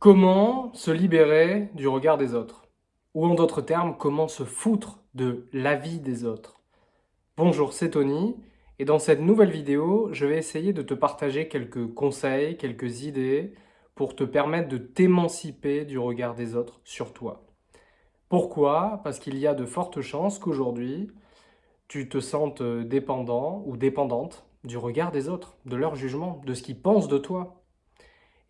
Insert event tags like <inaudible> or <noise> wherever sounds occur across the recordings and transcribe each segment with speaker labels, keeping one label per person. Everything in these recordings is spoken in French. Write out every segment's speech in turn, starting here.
Speaker 1: Comment se libérer du regard des autres? Ou en d'autres termes, comment se foutre de l'avis des autres? Bonjour, c'est Tony, et dans cette nouvelle vidéo, je vais essayer de te partager quelques conseils, quelques idées pour te permettre de t'émanciper du regard des autres sur toi. Pourquoi? Parce qu'il y a de fortes chances qu'aujourd'hui, tu te sentes dépendant ou dépendante du regard des autres, de leur jugement, de ce qu'ils pensent de toi,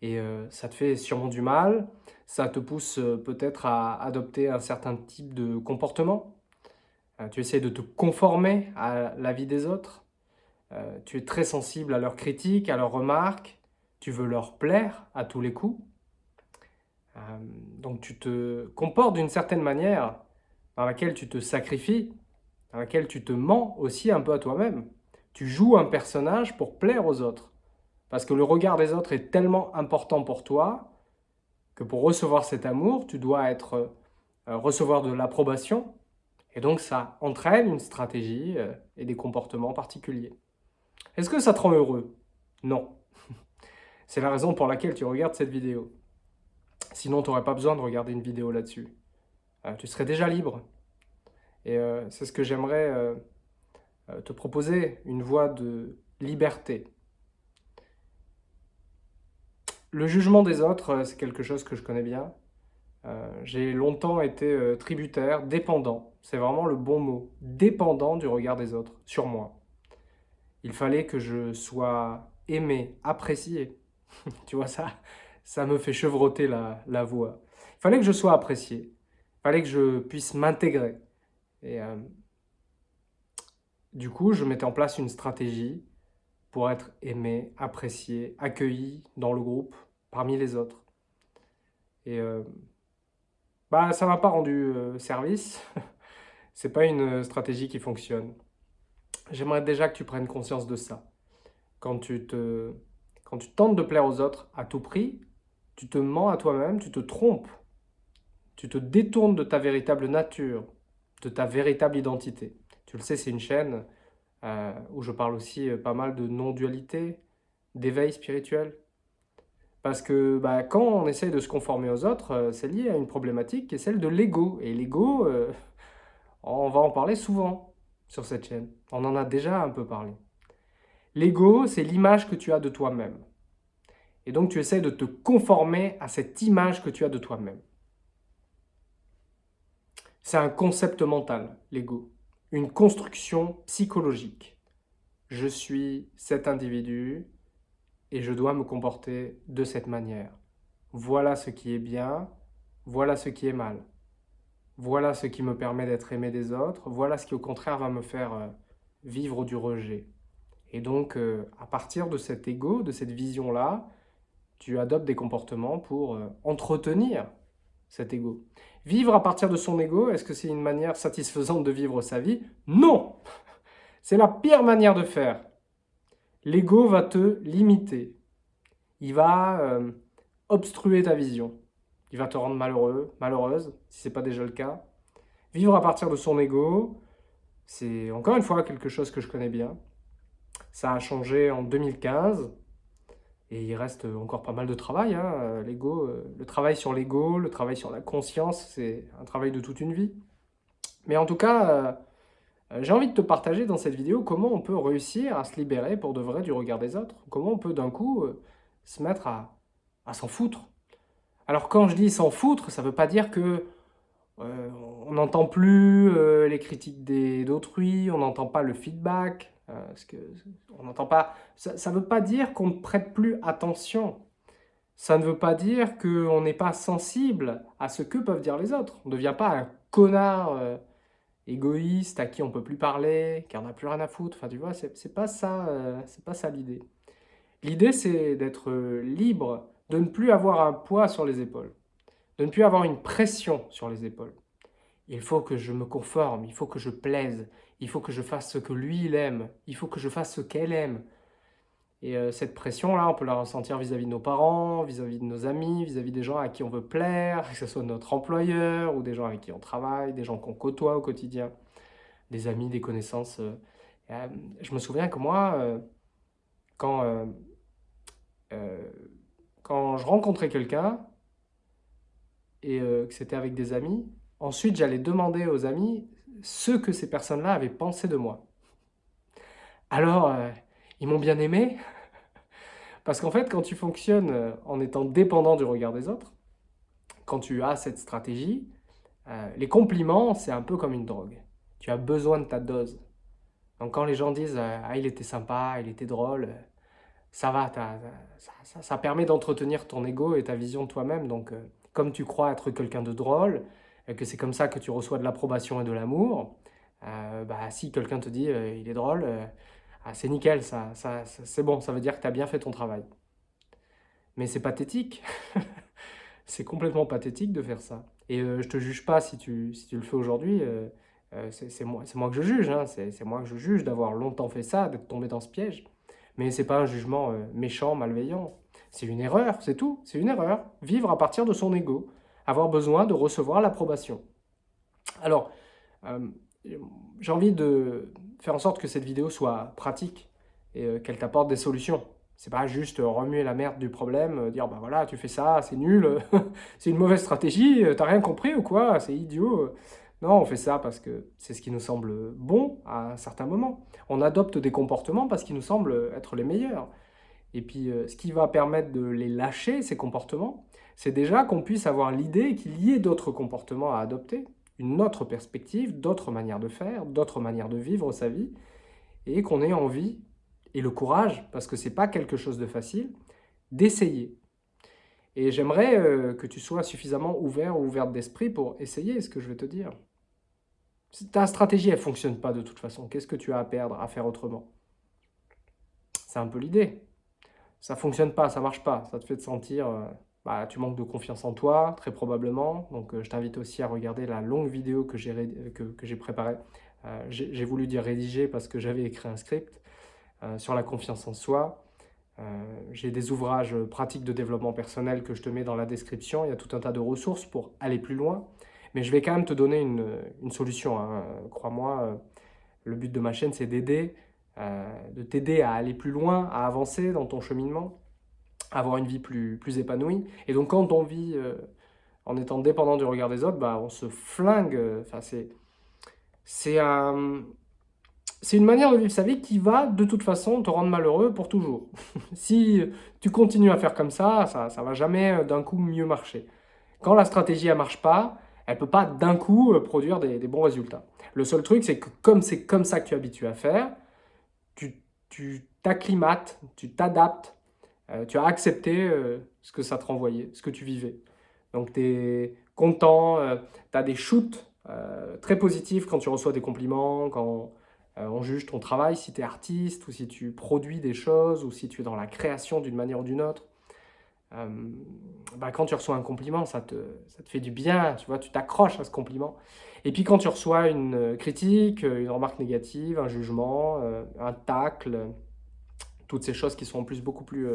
Speaker 1: et euh, ça te fait sûrement du mal, ça te pousse euh, peut-être à adopter un certain type de comportement, euh, tu essaies de te conformer à la vie des autres, tu es très sensible à leurs critiques, à leurs remarques, tu veux leur plaire à tous les coups, donc tu te comportes d'une certaine manière dans laquelle tu te sacrifies, dans laquelle tu te mens aussi un peu à toi-même. Tu joues un personnage pour plaire aux autres. Parce que le regard des autres est tellement important pour toi que pour recevoir cet amour, tu dois être, euh, recevoir de l'approbation. Et donc ça entraîne une stratégie euh, et des comportements particuliers. Est-ce que ça te rend heureux? Non. <laughs> C'est la raison pour laquelle tu regardes cette vidéo. Sinon, tu n'aurais pas besoin de regarder une vidéo là-dessus. Euh, tu serais déjà libre. Et c'est ce que j'aimerais te proposer, une voie de liberté, le jugement des autres, euh, c'est quelque chose que je connais bien. Euh, j'ai longtemps été euh, tributaire, dépendant, c'est vraiment le bon mot, dépendant du regard des autres sur moi. Il fallait que je sois aimé, apprécié. <laughs> tu vois, ça, ça me fait chevrotter la, la, voix. Il fallait que je sois apprécié, il fallait que je puisse m'intégrer. Et du coup, je mettais en place une stratégie pour être aimé, apprécié, accueilli dans le groupe, parmi les autres. Et euh, bah, ça m'a pas rendu euh, service. <laughs> C'est pas une stratégie qui fonctionne. J'aimerais déjà que tu prennes conscience de ça. Quand tu, te, quand tu tentes de plaire aux autres à tout prix, tu te mens à toi-même, tu te trompes. Tu te détournes de ta véritable nature, de ta véritable identité. Tu le sais, c'est une chaîne euh, où je parle aussi euh, pas mal de non-dualité, d'éveil spirituel. Parce que bah, quand on essaye de se conformer aux autres, euh, c'est lié à une problématique qui est celle de l'ego. Et l'ego, <laughs> on va en parler souvent sur cette chaîne. On en a déjà un peu parlé. L'ego, c'est l'image que tu as de toi-même. Et donc tu essaies de te conformer à cette image que tu as de toi-même. C'est un concept mental, l'ego une construction psychologique. Je suis cet individu et je dois me comporter de cette manière. Voilà ce qui est bien, voilà ce qui est mal. Voilà ce qui me permet d'être aimé des autres, voilà ce qui au contraire va me faire euh, vivre du rejet. Et donc, euh, à partir de cet ego, de cette vision-là, tu adoptes des comportements pour euh, entretenir cet ego. Vivre à partir de son ego, est-ce que c'est une manière satisfaisante de vivre sa vie? Non C'est la pire manière de faire. L'ego va te limiter. Il va euh, obstruer ta vision. Il va te rendre malheureux, malheureuse, si ce n'est pas déjà le cas. Vivre à partir de son ego, c'est encore une fois quelque chose que je connais bien. Ça a changé en 2015. Et il reste encore pas mal de travail. Hein. Euh, le travail sur l'ego, le travail sur la conscience, c'est un travail de toute une vie. Mais en tout cas, euh, euh, j'ai envie de te partager dans cette vidéo comment on peut réussir à se libérer pour de vrai du regard des autres. Comment on peut d'un coup se mettre à, s'en foutre. Alors quand je dis s'en foutre, ça ne veut pas dire que on n'entend plus les critiques d'autrui, on n'entend pas le feedback, euh, que on n'entend pas. Ça ne veut pas dire qu'on ne prête plus attention. Ça ne veut pas dire qu'on n'est pas sensible à ce que peuvent dire les autres. On ne devient pas un connard euh, égoïste à qui on ne peut plus parler, qui n'en a plus rien à foutre. Enfin, tu vois, c'est pas ça, euh, c'est pas ça l'idée. L'idée, c'est d'être libre, de ne plus avoir un poids sur les épaules, de ne plus avoir une pression sur les épaules. Il faut que je me conforme, il faut que je plaise, il faut que je fasse ce que lui, il aime, il faut que je fasse ce qu'elle aime. Et euh, cette pression-là, on peut la ressentir vis-à-vis de nos parents, vis-à-vis de nos amis, vis-à-vis des gens à qui on veut plaire, que ce soit notre employeur ou des gens avec qui on travaille, des gens qu'on côtoie au quotidien, des amis, des connaissances. Euh. Euh, je me souviens que moi, quand, quand je rencontrais quelqu'un, et que c'était avec des amis, ensuite j'allais demander aux amis ce que ces personnes-là avaient pensé de moi. Alors, euh, ils m'ont bien aimé <laughs> Parce qu'en fait, quand tu fonctionnes euh, en étant dépendant du regard des autres, quand tu as cette stratégie, les compliments, c'est un peu comme une drogue. Tu as besoin de ta dose. Donc quand les gens disent Ah, il était sympa, il était drôle », ça va, ça, permet d'entretenir ton ego et ta vision de toi-même. Donc comme tu crois être quelqu'un de drôle, que c'est comme ça que tu reçois de l'approbation et de l'amour, euh, bah, si quelqu'un te dit euh, il est drôle, euh, ah, c'est nickel, ça, ça, c'est bon, ça veut dire que tu as bien fait ton travail. Mais c'est pathétique. <laughs> c'est complètement pathétique de faire ça. Et je te juge pas si tu, si tu le fais aujourd'hui. c'est moi, moi que je juge. Hein. c'est moi que je juge d'avoir longtemps fait ça, d'être tombé dans ce piège. Mais c'est pas un jugement méchant, malveillant. C'est une erreur, c'est tout, c'est une erreur. Vivre à partir de son ego, avoir besoin de recevoir l'approbation. Alors, euh, j'ai envie de faire en sorte que cette vidéo soit pratique et euh, qu'elle t'apporte des solutions. C'est pas juste remuer la merde du problème, euh, dire bah voilà, tu fais ça, c'est nul, <laughs> c'est une mauvaise stratégie, t'as rien compris ou quoi, c'est idiot. Non, on fait ça parce que c'est ce qui nous semble bon à un certain moment. On adopte des comportements parce qu'ils nous semblent être les meilleurs. Et puis, euh, ce qui va permettre de les lâcher, ces comportements, c'est déjà qu'on puisse avoir l'idée qu'il y ait d'autres comportements à adopter, une autre perspective, d'autres manières de faire, d'autres manières de vivre sa vie, et qu'on ait envie et le courage, parce que ce n'est pas quelque chose de facile, d'essayer. Et j'aimerais euh, que tu sois suffisamment ouvert ou ouverte d'esprit pour essayer ce que je vais te dire? Ta stratégie, elle ne fonctionne pas de toute façon. Qu'est-ce que tu as à perdre, à faire autrement? C'est un peu l'idée ça fonctionne pas, ça marche pas, ça te fait te sentir, euh, bah, tu manques de confiance en toi, très probablement. Donc euh, je t'invite aussi à regarder la longue vidéo que j'ai que, préparée. Euh, j'ai voulu dire rédiger parce que j'avais écrit un script sur la confiance en soi. j'ai des ouvrages pratiques de développement personnel que je te mets dans la description. Il y a tout un tas de ressources pour aller plus loin. Mais je vais quand même te donner une, une solution. Hein. Crois-moi, le but de ma chaîne, c'est d'aider de t'aider à aller plus loin, à avancer dans ton cheminement, à avoir une vie plus, plus épanouie. Et donc quand on vit euh, en étant dépendant du regard des autres, bah, on se flingue. Enfin, c'est c'est un, une manière de vivre sa vie qui va de toute façon te rendre malheureux pour toujours. <laughs> si tu continues à faire comme ça, ça ne va jamais euh, d'un coup mieux marcher. Quand la stratégie ne marche pas, elle ne peut pas d'un coup produire des, des, bons résultats. Le seul truc, c'est que comme c'est comme ça que tu es habitué à faire, tu t'acclimates, tu t'adaptes, euh, tu as accepté euh, ce que ça te renvoyait, ce que tu vivais. Donc tu es content, euh, tu as des shoots très positifs quand tu reçois des compliments, quand on juge ton travail, si tu es artiste ou si tu produis des choses ou si tu es dans la création d'une manière ou d'une autre. Bah, quand tu reçois un compliment, ça te, ça te fait du bien, tu vois, tu t'accroches à ce compliment. Et puis quand tu reçois une euh, critique, euh, une remarque négative, un jugement, euh, un tacle, toutes ces choses qui sont en plus beaucoup plus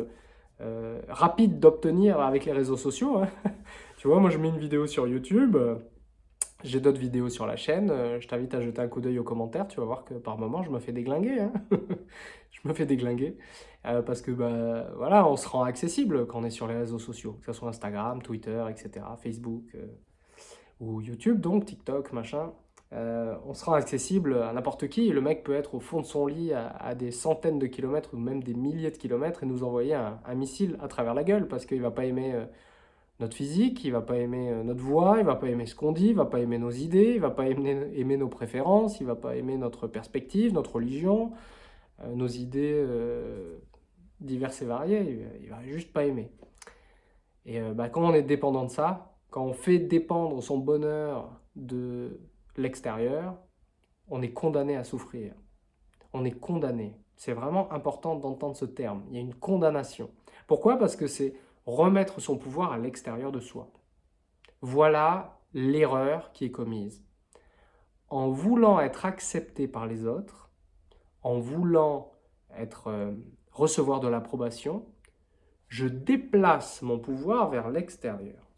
Speaker 1: rapides d'obtenir avec les réseaux sociaux. Hein. <laughs> tu vois, moi je mets une vidéo sur YouTube, j'ai d'autres vidéos sur la chaîne, je t'invite à jeter un coup d'œil aux commentaires, tu vas voir que par moments je me fais déglinguer. Hein. <laughs> je me fais déglinguer parce que bah, voilà, on se rend accessible quand on est sur les réseaux sociaux, que ce soit Instagram, Twitter, etc., Facebook ou YouTube, donc TikTok, machin, euh, on sera accessible à n'importe qui. Le mec peut être au fond de son lit à, des centaines de kilomètres ou même des milliers de kilomètres et nous envoyer un, missile à travers la gueule parce qu'il va pas aimer euh, notre physique, il va pas aimer euh, notre voix, il va pas aimer ce qu'on dit, il va pas aimer nos idées, il va pas aimer, aimer, nos préférences, il va pas aimer notre perspective, notre religion, nos idées diverses et variées, il va, juste pas aimer. Et bah, quand on est dépendant de ça, quand on fait dépendre son bonheur de l'extérieur, on est condamné à souffrir. On est condamné. C'est vraiment important d'entendre ce terme. Il y a une condamnation. Pourquoi? Parce que c'est remettre son pouvoir à l'extérieur de soi. Voilà l'erreur qui est commise. En voulant être accepté par les autres, en voulant être, euh, recevoir de l'approbation, je déplace mon pouvoir vers l'extérieur.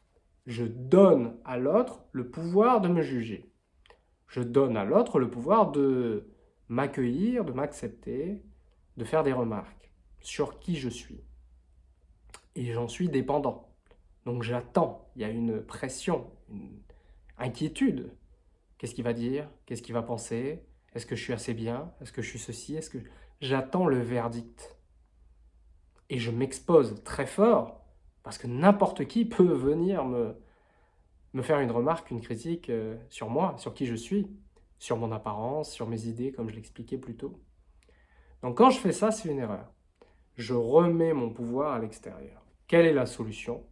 Speaker 1: Je donne à l'autre le pouvoir de me juger. Je donne à l'autre le pouvoir de m'accueillir, de m'accepter, de faire des remarques sur qui je suis. Et j'en suis dépendant. Donc j'attends, il y a une pression, une inquiétude. Qu'est-ce qu'il va dire? Qu'est-ce qu'il va penser? Est-ce que je suis assez bien? Est-ce que je suis ceci? Est-ce que J'attends le verdict? Et je m'expose très fort, parce que n'importe qui <laughs> peut venir me, me faire une remarque, une critique euh, sur moi, sur qui je suis, sur mon apparence, sur mes idées, comme je l'expliquais plus tôt. Donc quand je fais ça, c'est une erreur. Je remets mon pouvoir à l'extérieur. Quelle est la solution?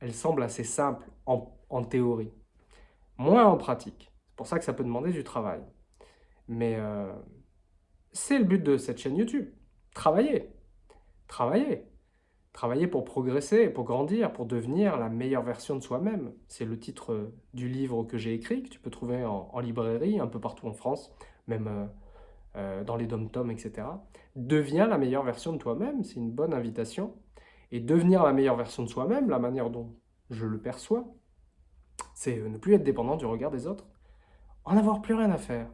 Speaker 1: Elle semble assez simple en, théorie, moins en pratique. C'est pour ça que ça peut demander du travail. Mais euh, c'est le but de cette chaîne YouTube. Travailler. Travailler. Travailler pour progresser, pour grandir, pour devenir la meilleure version de soi-même. C'est le titre du livre que j'ai écrit, que tu peux trouver en, librairie, un peu partout en France, même euh, euh, dans les dom-toms, etc. Deviens la meilleure version de toi-même, c'est une bonne invitation. Et devenir la meilleure version de soi-même, la manière dont je le perçois, c'est ne plus être dépendant du regard des autres, en avoir plus rien à faire.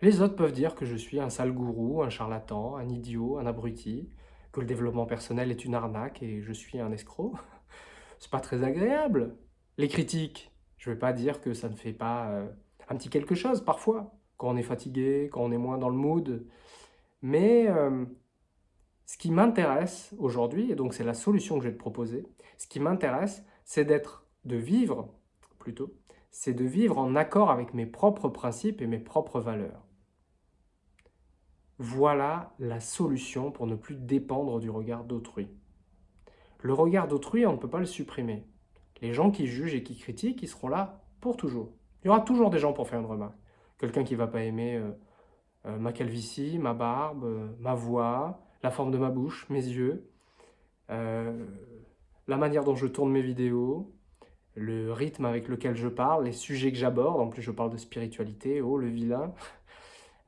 Speaker 1: Les autres peuvent dire que je suis un sale gourou, un charlatan, un idiot, un abruti, que le développement personnel est une arnaque et je suis un escroc. <laughs> C'est pas très agréable. Les critiques, je vais pas dire que ça ne fait pas euh, un petit quelque chose parfois, quand on est fatigué, quand on est moins dans le mood. Mais euh, ce qui m'intéresse aujourd'hui, et donc c'est la solution que je vais te proposer, ce qui m'intéresse, c'est d'être, de vivre plutôt, c'est de vivre en accord avec mes propres principes et mes propres valeurs. Voilà la solution pour ne plus dépendre du regard d'autrui. Le regard d'autrui, on ne peut pas le supprimer. Les gens qui jugent et qui critiquent, ils seront là pour toujours. Il y aura toujours des gens pour faire une remarque. Quelqu'un qui ne va pas aimer euh, euh, ma calvitie, ma barbe, euh, ma voix, la forme de ma bouche, mes yeux, la manière dont je tourne mes vidéos, le rythme avec lequel je parle, les sujets que j'aborde. En plus, je parle de spiritualité, oh, le vilain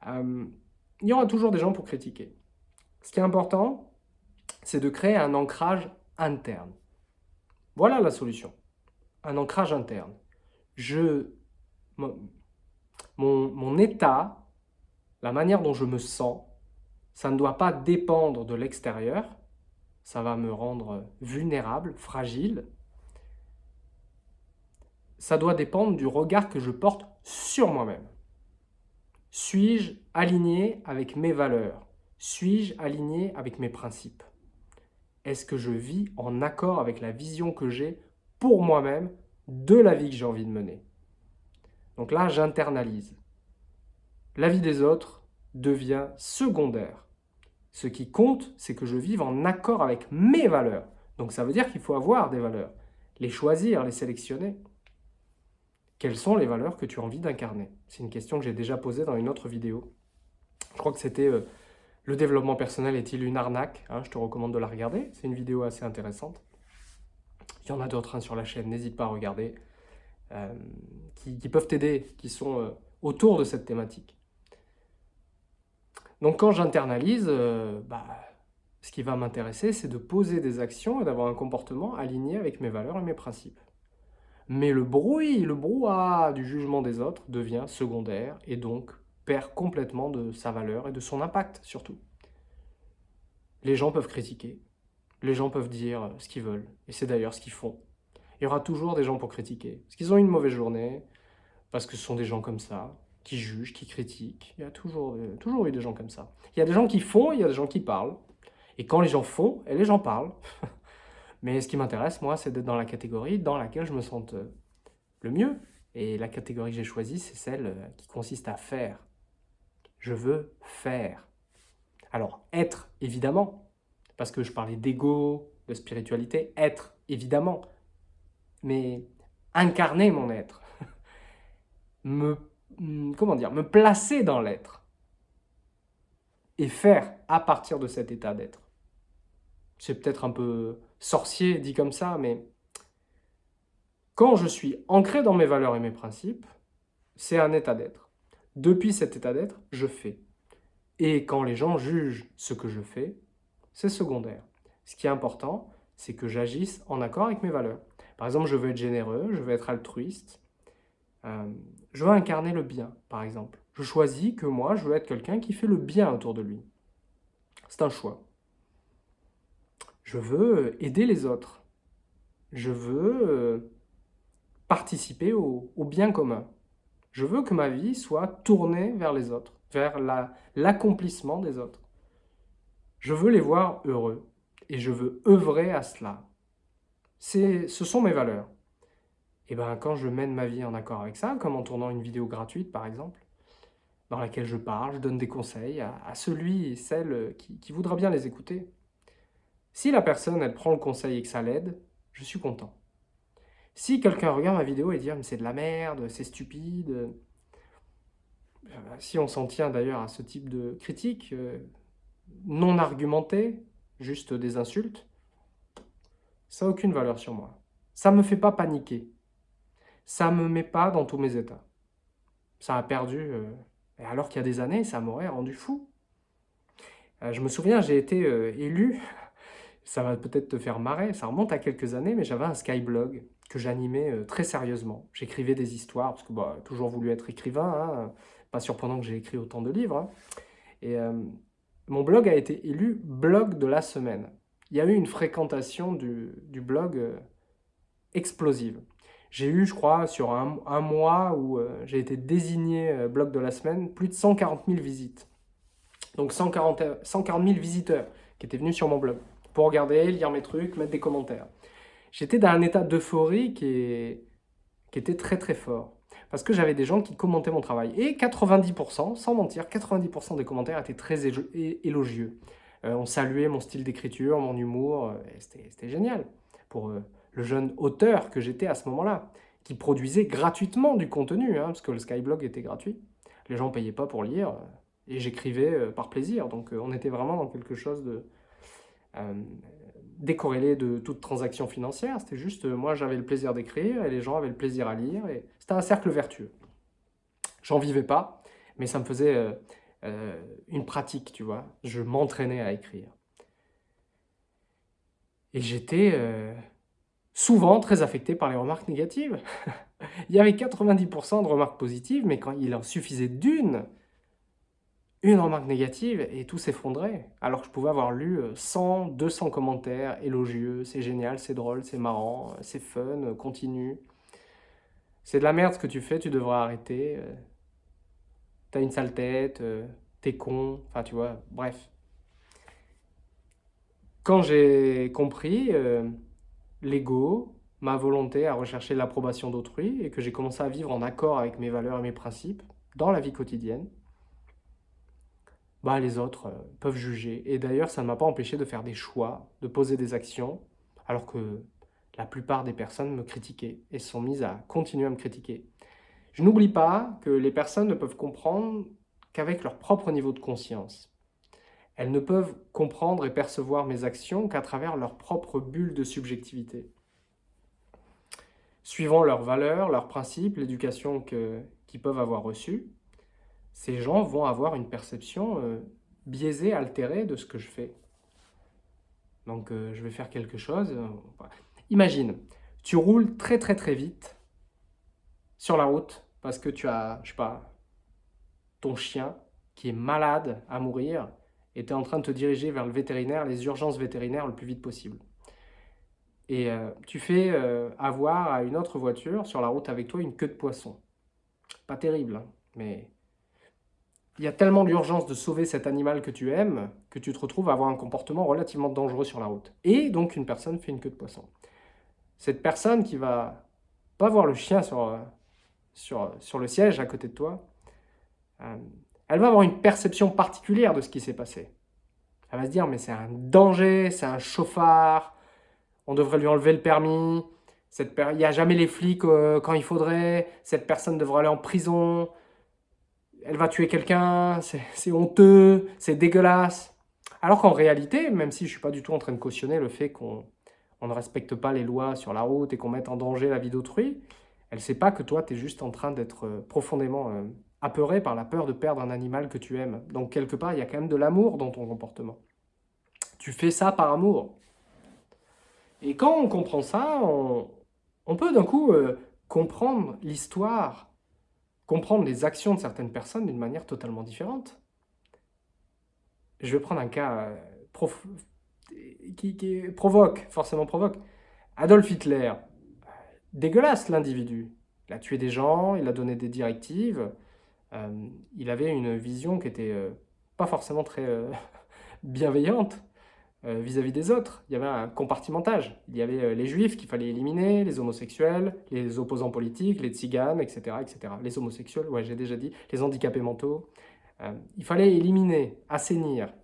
Speaker 1: <laughs> il y aura toujours des gens pour critiquer. Ce qui est important, c'est de créer un ancrage interne. Voilà la solution. Un ancrage interne. Je, mon, mon état, la manière dont je me sens, ça ne doit pas dépendre de l'extérieur. Ça va me rendre vulnérable, fragile. Ça doit dépendre du regard que je porte sur moi-même. Suis-je aligné avec mes valeurs? Suis-je aligné avec mes principes? Est-ce que je vis en accord avec la vision que j'ai pour moi-même de la vie que j'ai envie de mener? Donc là, j'internalise. La vie des autres devient secondaire. Ce qui compte, c'est que je vive en accord avec mes valeurs. Donc ça veut dire qu'il faut avoir des valeurs, les choisir, les sélectionner. Quelles sont les valeurs que tu as envie d'incarner? C'est une question que j'ai déjà posée dans une autre vidéo. Je crois que c'était euh, Le développement personnel est-il une arnaque? Hein, Je te recommande de la regarder, c'est une vidéo assez intéressante. Il y en a d'autres hein, sur la chaîne, n'hésite pas à regarder, euh, qui, peuvent t'aider, qui sont euh, autour de cette thématique. Donc quand j'internalise, bah, ce qui va m'intéresser, c'est de poser des actions et d'avoir un comportement aligné avec mes valeurs et mes principes. Mais le bruit, le brouhaha du jugement des autres devient secondaire et donc perd complètement de sa valeur et de son impact surtout. Les gens peuvent critiquer, les gens peuvent dire ce qu'ils veulent, et c'est d'ailleurs ce qu'ils font. Il y aura toujours des gens pour critiquer, parce qu'ils ont une mauvaise journée, parce que ce sont des gens comme ça, qui jugent, qui critiquent. Il y a toujours, euh, toujours eu des gens comme ça. Il y a des gens qui font, il y a des gens qui parlent. Et quand les gens font, et les gens parlent, <laughs> Mais ce qui m'intéresse, moi, c'est d'être dans la catégorie dans laquelle je me sente euh, le mieux. Et la catégorie que j'ai choisie, c'est celle euh, qui consiste à faire. Je veux faire. Alors, être, évidemment, parce que je parlais d'ego, de spiritualité, être, évidemment. Mais incarner mon être, <laughs> me, hmm, comment dire, me placer dans l'être et faire à partir de cet état d'être. C'est peut-être un peu sorcier dit comme ça, mais quand je suis ancré dans mes valeurs et mes principes, c'est un état d'être. Depuis cet état d'être, je fais. Et quand les gens jugent ce que je fais, c'est secondaire. Ce qui est important, c'est que j'agisse en accord avec mes valeurs. Par exemple, je veux être généreux, je veux être altruiste, euh, je veux incarner le bien, par exemple. Je choisis que moi, je veux être quelqu'un qui fait le bien autour de lui. C'est un choix. Je veux aider les autres. Je veux euh, participer au, bien commun. Je veux que ma vie soit tournée vers les autres, vers l'accomplissement des autres. Je veux les voir heureux et je veux œuvrer à cela. Ce sont mes valeurs. Et ben quand je mène ma vie en accord avec ça, comme en tournant une vidéo gratuite par exemple, dans laquelle je parle, je donne des conseils à, celui et celle qui, voudra bien les écouter. Si la personne, elle prend le conseil et que ça l'aide, je suis content. Si quelqu'un regarde ma vidéo et dit ah, mais c'est de la merde, c'est stupide », euh, si on s'en tient d'ailleurs à ce type de critique, euh, non argumentée, juste des insultes, ça n'a aucune valeur sur moi. Ça ne me fait pas paniquer. Ça ne me met pas dans tous mes états. Ça a perdu euh, alors qu'il y a des années, ça m'aurait rendu fou. Je me souviens, j'ai été élu, ça va peut-être te faire marrer, ça remonte à quelques années, mais j'avais un Skyblog que j'animais euh, très sérieusement. J'écrivais des histoires, parce que bah, toujours voulu être écrivain, hein, pas surprenant que j'ai écrit autant de livres. Hein. Et mon blog a été élu blog de la semaine. Il y a eu une fréquentation du, blog explosive. J'ai eu, je crois, sur un, mois où euh, j'ai été désigné euh, blog de la semaine, plus de 140 000 visites. Donc 140, 140 000 visiteurs qui étaient venus sur mon blog pour regarder, lire mes trucs, mettre des commentaires. J'étais dans un état d'euphorie qui, était très très fort. Parce que j'avais des gens qui commentaient mon travail. Et 90%, sans mentir, 90% des commentaires étaient très élogieux. Euh, on saluait mon style d'écriture, mon humour, c'était génial. Pour le jeune auteur que j'étais à ce moment-là, qui produisait gratuitement du contenu, hein, parce que le Skyblog était gratuit. Les gens ne payaient pas pour lire, et j'écrivais euh, par plaisir. Donc euh, on était vraiment dans quelque chose de euh, décorrélé de toute transaction financière. C'était juste, moi j'avais le plaisir d'écrire, et les gens avaient le plaisir à lire, et c'était un cercle vertueux. J'en vivais pas, mais ça me faisait une pratique, tu vois. Je m'entraînais à écrire. Et j'étais souvent très affecté par les remarques négatives. <laughs> il y avait 90% de remarques positives, mais quand il en suffisait d'une, une remarque négative, et tout s'effondrait. Alors que je pouvais avoir lu 100, euh, 200 commentaires élogieux, c'est génial, c'est drôle, c'est marrant, c'est fun, continue. C'est de la merde ce que tu fais, tu devrais arrêter. Euh. T'as une sale tête, euh, t'es con, enfin tu vois, bref. Quand j'ai compris l'ego, ma volonté à rechercher l'approbation d'autrui et que j'ai commencé à vivre en accord avec mes valeurs et mes principes dans la vie quotidienne, bah, les autres euh, peuvent juger. Et d'ailleurs, ça ne m'a pas empêché de faire des choix, de poser des actions, alors que la plupart des personnes me critiquaient et sont mises à continuer à me critiquer. Je n'oublie pas que les personnes ne peuvent comprendre qu'avec leur propre niveau de conscience. Elles ne peuvent comprendre et percevoir mes actions qu'à travers leur propre bulle de subjectivité. Suivant leurs valeurs, leurs principes, l'éducation qu'ils peuvent avoir reçue, ces gens vont avoir une perception euh, biaisée, altérée de ce que je fais. Donc euh, je vais faire quelque chose. Euh, imagine, tu roules très très très vite sur la route parce que tu as, je sais pas, ton chien qui est malade à mourir et tu es en train de te diriger vers le vétérinaire, les urgences vétérinaires le plus vite possible. Et tu fais avoir à une autre voiture sur la route avec toi une queue de poisson. Pas terrible, hein, mais il y a tellement d'urgence de sauver cet animal que tu aimes que tu te retrouves à avoir un comportement relativement dangereux sur la route. Et donc une personne fait une queue de poisson. Cette personne qui va pas voir le chien sur, euh, sur, sur le siège à côté de toi, elle va avoir une perception particulière de ce qui s'est passé. Elle va se dire, mais c'est un danger, c'est un chauffard, on devrait lui enlever le permis, cette il n'y a jamais les flics euh, quand il faudrait, cette personne devrait aller en prison, elle va tuer quelqu'un, c'est honteux, c'est dégueulasse. Alors qu'en réalité, même si je ne suis pas du tout en train de cautionner le fait qu'on ne respecte pas les lois sur la route et qu'on mette en danger la vie d'autrui, elle ne sait pas que toi, tu es juste en train d'être euh, profondément euh, apeuré par la peur de perdre un animal que tu aimes. Donc quelque part, il y a quand même de l'amour dans ton comportement. Tu fais ça par amour. Et quand on comprend ça, on, peut d'un coup euh, comprendre l'histoire, comprendre les actions de certaines personnes d'une manière totalement différente. Je vais prendre un cas euh, qui, provoque, forcément provoque. Adolf Hitler, dégueulasse l'individu. Il a tué des gens, il a donné des directives. Euh, il avait une vision qui était euh, pas forcément très <laughs> bienveillante vis-à-vis des autres. Il y avait un compartimentage. Il y avait les juifs qu'il fallait éliminer, les homosexuels, les opposants politiques, les tziganes, etc. etc. Les homosexuels, ouais, j'ai déjà dit, les handicapés mentaux. il fallait éliminer, assainir.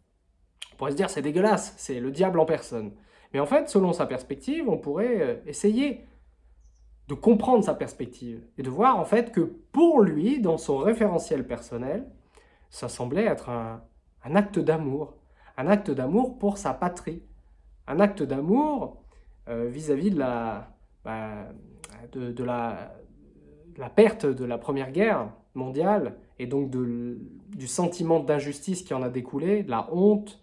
Speaker 1: On pourrait se dire c'est dégueulasse, c'est le diable en personne. Mais en fait, selon sa perspective, on pourrait essayer de comprendre sa perspective et de voir en fait que pour lui, dans son référentiel personnel, ça semblait être un, acte d'amour, un acte d'amour pour sa patrie, un acte d'amour euh, vis-à-vis de la, bah, de, la, perte de la Première Guerre mondiale et donc de, du sentiment d'injustice qui en a découlé, de la honte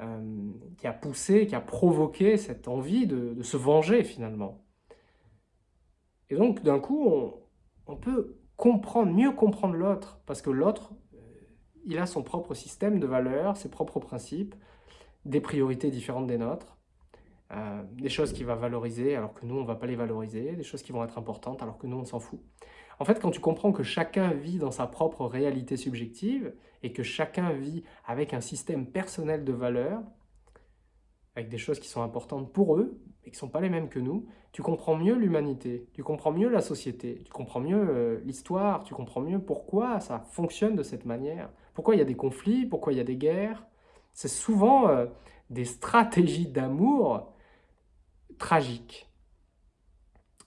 Speaker 1: euh, qui a poussé, qui a provoqué cette envie de se venger finalement. Et donc, d'un coup, on, peut comprendre, mieux comprendre l'autre, parce que l'autre, il a son propre système de valeurs, ses propres principes, des priorités différentes des nôtres, euh, des choses qu'il va valoriser alors que nous, on ne va pas les valoriser, des choses qui vont être importantes alors que nous, on s'en fout. En fait, quand tu comprends que chacun vit dans sa propre réalité subjective et que chacun vit avec un système personnel de valeurs, avec des choses qui sont importantes pour eux, mais qui ne sont pas les mêmes que nous, tu comprends mieux l'humanité, tu comprends mieux la société, tu comprends mieux euh, l'histoire, tu comprends mieux pourquoi ça fonctionne de cette manière, pourquoi il y a des conflits, pourquoi il y a des guerres? C'est souvent euh, des stratégies d'amour tragiques.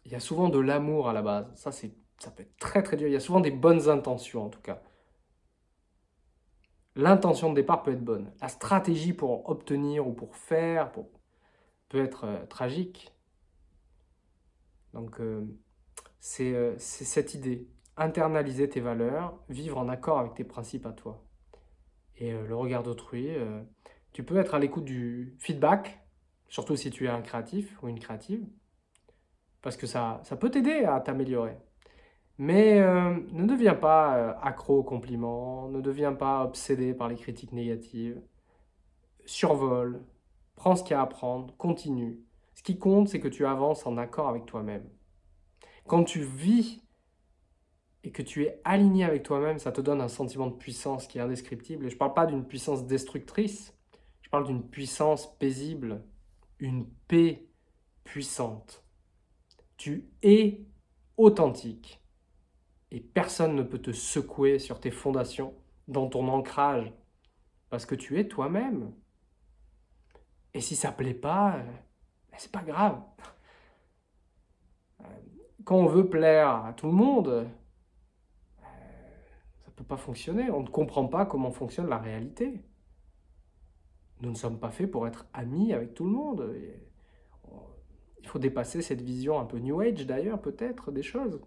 Speaker 1: Il y a souvent de l'amour à la base, ça, ça peut être très très dur, il y a souvent des bonnes intentions en tout cas. L'intention de départ peut être bonne. La stratégie pour obtenir ou pour faire peut être euh, tragique. Donc, euh, c'est cette idée. Internaliser tes valeurs, vivre en accord avec tes principes à toi. Et le regard d'autrui, tu peux être à l'écoute du feedback, surtout si tu es un créatif ou une créative, parce que ça, ça peut t'aider à t'améliorer. Mais euh, ne deviens pas euh, accro aux compliments, ne deviens pas obsédé par les critiques négatives. Survole, prends ce qu'il y a à apprendre, continue. Ce qui compte, c'est que tu avances en accord avec toi-même. Quand tu vis et que tu es aligné avec toi-même, ça te donne un sentiment de puissance qui est indescriptible. Et je ne parle pas d'une puissance destructrice, je parle d'une puissance paisible, une paix puissante. Tu es authentique et personne ne peut te secouer sur tes fondations, dans ton ancrage, parce que tu es toi-même. Et si ça ne plaît pas, euh, ben, c'est pas grave. Euh, quand on veut plaire à tout le monde, peut pas fonctionner. On ne comprend pas comment fonctionne la réalité. Nous ne sommes pas faits pour être amis avec tout le monde. Il faut dépasser cette vision un peu New Age d'ailleurs, peut-être, des choses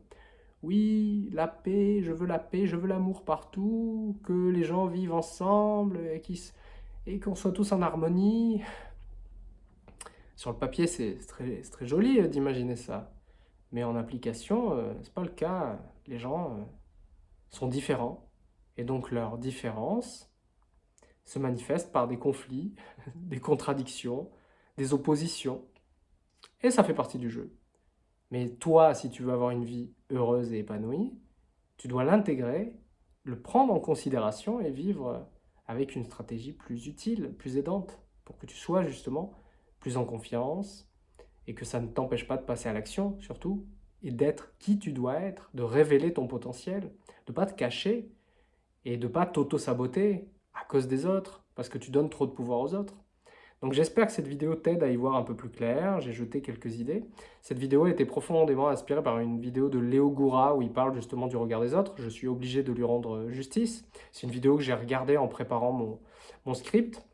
Speaker 1: oui, la paix, je veux la paix, je veux l'amour partout, que les gens vivent ensemble et qu'on soit tous en harmonie. Sur le papier, c'est très, très, joli euh, d'imaginer ça. Mais en application, euh, ce n'est pas le cas. Les gens euh, sont différents. Et donc leur différence se manifeste par des conflits, <laughs> des contradictions, des oppositions. Et ça fait partie du jeu. Mais toi, si tu veux avoir une vie heureuse et épanouie, tu dois l'intégrer, le prendre en considération et vivre avec une stratégie plus utile, plus aidante, pour que tu sois justement plus en confiance et que ça ne t'empêche pas de passer à l'action surtout, et d'être qui tu dois être, de révéler ton potentiel, de ne pas te cacher et de ne pas t'auto-saboter à cause des autres, parce que tu donnes trop de pouvoir aux autres. Donc j'espère que cette vidéo t'aide à y voir un peu plus clair, j'ai jeté quelques idées. Cette vidéo a été profondément inspirée par une vidéo de Léo Goura où il parle justement du regard des autres. Je suis obligé de lui rendre justice. C'est une vidéo que j'ai regardée en préparant mon, script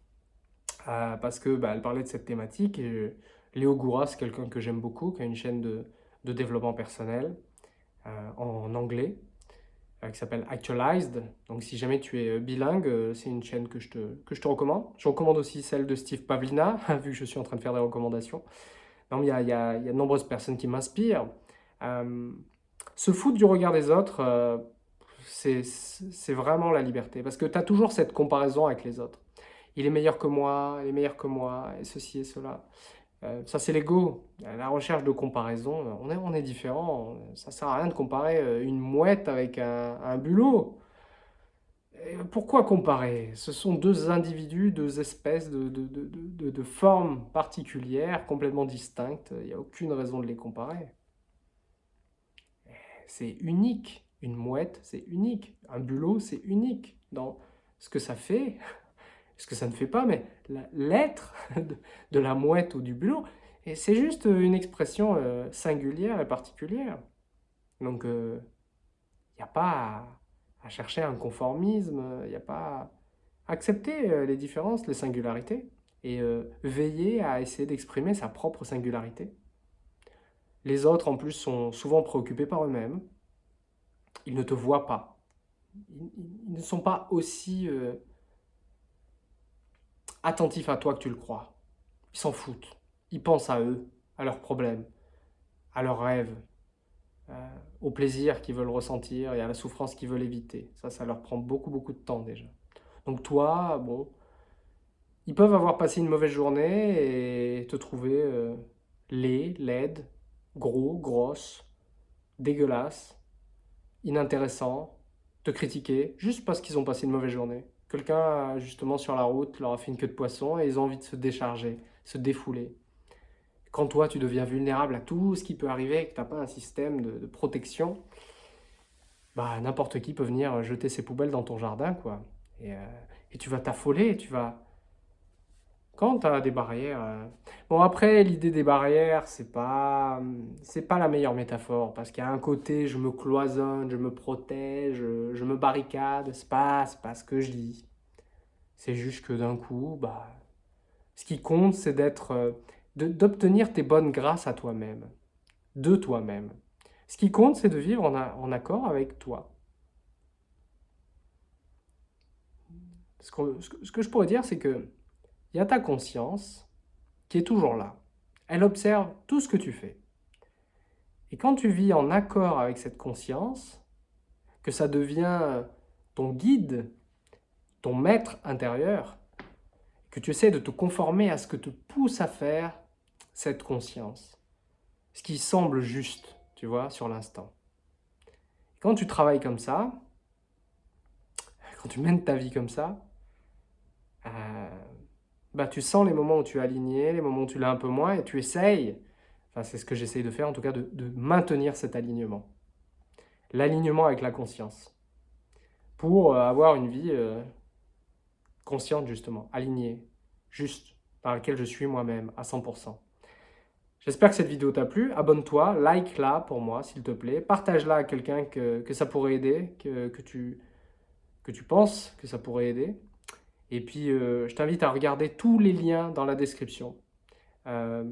Speaker 1: euh, parce qu'elle bah, parlait de cette thématique. Et Léo Goura, c'est quelqu'un que j'aime beaucoup, qui a une chaîne de, développement personnel euh, en anglais. Euh, qui s'appelle Actualized. Donc si jamais tu es euh, bilingue, c'est une chaîne que je, te, que je te recommande. Je recommande aussi celle de Steve Pavlina, <laughs> vu que je suis en train de faire des recommandations. Non, il y a, y, y a, de nombreuses personnes qui m'inspirent. se foutre du regard des autres, c'est vraiment la liberté. Parce que tu as toujours cette comparaison avec les autres. Il est meilleur que moi, il est meilleur que moi, et ceci et cela. Euh, ça, c'est l'ego. La recherche de comparaison, on est, on est différent. Ça sert à rien de comparer euh, une mouette avec un, bulot. pourquoi comparer? Ce sont deux individus, deux espèces de, de formes particulières, complètement distinctes. Il n'y a aucune raison de les comparer. C'est unique. Une mouette, c'est unique. Un bulot, c'est unique dans ce que ça fait, ce que ça ne fait pas, mais l'être <laughs> de la mouette ou du bulot, c'est juste une expression euh, singulière et particulière. Donc, il euh, n'y a pas à, chercher un conformisme, il n'y a pas à accepter euh, les différences, les singularités, et veiller à essayer d'exprimer sa propre singularité. Les autres, en plus, sont souvent préoccupés par eux-mêmes. Ils ne te voient pas. Ils, ne sont pas aussi attentifs à toi que tu le crois. Ils s'en foutent. Ils pensent à eux, à leurs problèmes, à leurs rêves, euh, au plaisir qu'ils veulent ressentir et à la souffrance qu'ils veulent éviter. Ça, ça leur prend beaucoup, beaucoup de temps déjà. Donc toi, bon, ils peuvent avoir passé une mauvaise journée et te trouver euh, laid, laide, gros, grosse, dégueulasse, inintéressant, te critiquer, juste parce qu'ils ont passé une mauvaise journée. Quelqu'un, justement, sur la route, leur a fait une queue de poisson et ils ont envie de se décharger, se défouler. Quand toi, tu deviens vulnérable à tout ce qui peut arriver et que tu n'as pas un système de, protection, bah, n'importe qui peut venir jeter ses poubelles dans ton jardin, quoi. Et, euh, et tu vas t'affoler, tu vas, quand tu as des barrières... Euh, bon, après, l'idée des barrières, c'est pas, c'est pas la meilleure métaphore, parce qu'il y a un côté, je me cloisonne, je me protège, je me barricade, c'est pas, pas ce que je dis. C'est juste que d'un coup, bah, ce qui compte, c'est d'être, euh, d'obtenir tes bonnes grâces à toi-même, de toi-même. Ce qui compte, c'est de vivre en, en, accord avec toi. Ce que, ce que je pourrais dire, c'est que il y a ta conscience qui est toujours là. Elle observe tout ce que tu fais. Et quand tu vis en accord avec cette conscience, que ça devient ton guide, ton maître intérieur, que tu essaies de te conformer à ce que te pousse à faire cette conscience, ce qui semble juste, tu vois, sur l'instant. Quand tu travailles comme ça, quand tu mènes ta vie comme ça, euh, bah, tu sens les moments où tu es aligné, les moments où tu l'as un peu moins, et tu essayes, enfin c'est ce que j'essaye de faire en tout cas, de, maintenir cet alignement. L'alignement avec la conscience. Pour euh, avoir une vie euh, consciente justement, alignée, juste, dans laquelle je suis moi-même à 100%. J'espère que cette vidéo t'a plu. Abonne-toi, like-la pour moi, s'il te plaît. Partage-la à quelqu'un que, que, ça pourrait aider, que, que, tu, que tu penses que ça pourrait aider. Et puis, euh, je t'invite à regarder tous les liens dans la description. Euh,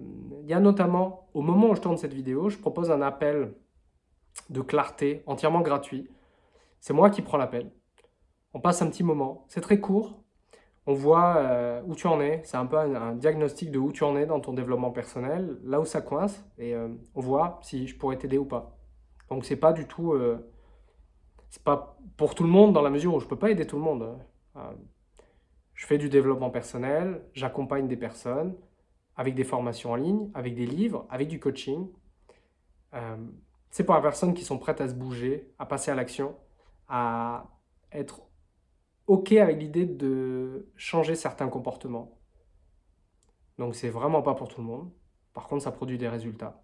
Speaker 1: il y a notamment, au moment où je tourne cette vidéo, je propose un appel de clarté entièrement gratuit. C'est moi qui prends l'appel. On passe un petit moment. C'est très court. On voit euh, où tu en es. C'est un peu un, diagnostic de où tu en es dans ton développement personnel, là où ça coince. Et on voit si je pourrais t'aider ou pas. Donc, c'est pas du tout... c'est pas pour tout le monde dans la mesure où je peux pas aider tout le monde. Je fais du développement personnel, j'accompagne des personnes avec des formations en ligne, avec des livres, avec du coaching. Euh, c'est pour les personnes qui sont prêtes à se bouger, à passer à l'action, à être OK avec l'idée de changer certains comportements. Donc c'est vraiment pas pour tout le monde. Par contre, ça produit des résultats.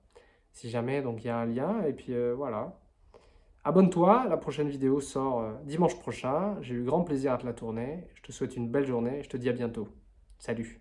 Speaker 1: Si jamais, donc il y a un lien, et puis euh, voilà. Abonne-toi, la prochaine vidéo sort euh, dimanche prochain. J'ai eu grand plaisir à te la tourner. Je te souhaite une belle journée et je te dis à bientôt. Salut